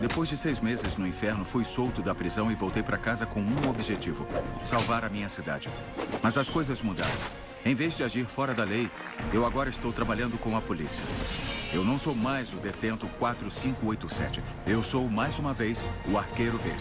Depois de seis meses no inferno, fui solto da prisão e voltei para casa com um objetivo. Salvar a minha cidade. Mas as coisas mudaram. Em vez de agir fora da lei, eu agora estou trabalhando com a polícia. Eu não sou mais o detento 4587. Eu sou, mais uma vez, o Arqueiro Verde.